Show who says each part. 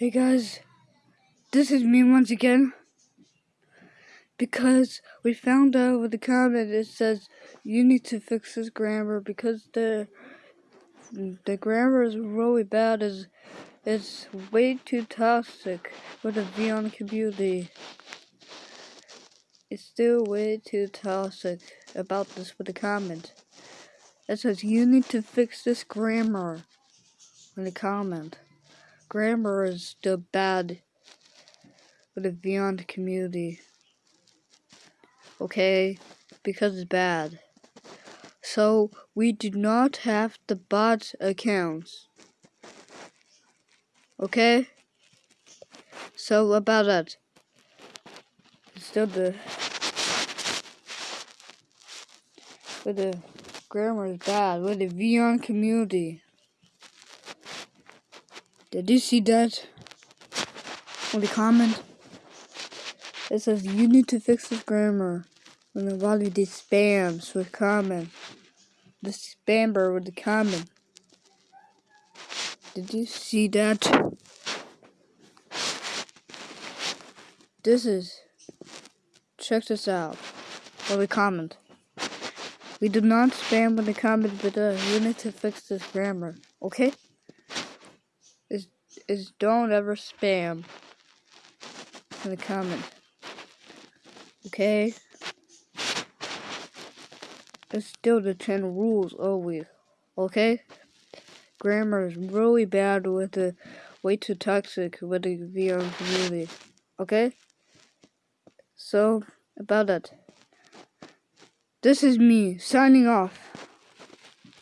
Speaker 1: Hey guys, this is me once again. Because we found out with the comment it says you need to fix this grammar because the the grammar is really bad. Is it's way too toxic for the Vyond community. It's still way too toxic about this with the comment. It says you need to fix this grammar in the comment grammar is the bad for the Vyond community. Okay? Because it's bad. So, we do not have the bot accounts. Okay? So, about that. Still the... But the grammar is bad with the Vyond community. Did you see that? On the comment? It says you need to fix this grammar. A lot of these spams with comment. The spammer with the comment. Did you see that? This is check this out. Or the comment. We do not spam with the comment, but uh, you need to fix this grammar. Okay? Is don't ever spam in the comment. Okay? It's still the 10 rules always. Okay? Grammar is really bad with the way too toxic with the VR community. Okay? So, about that. This is me signing off.